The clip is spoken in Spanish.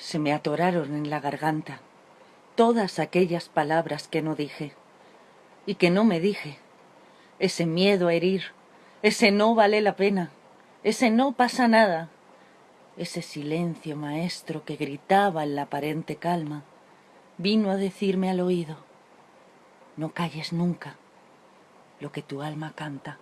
Se me atoraron en la garganta todas aquellas palabras que no dije y que no me dije. Ese miedo a herir, ese no vale la pena, ese no pasa nada, ese silencio maestro que gritaba en la aparente calma, vino a decirme al oído, no calles nunca lo que tu alma canta.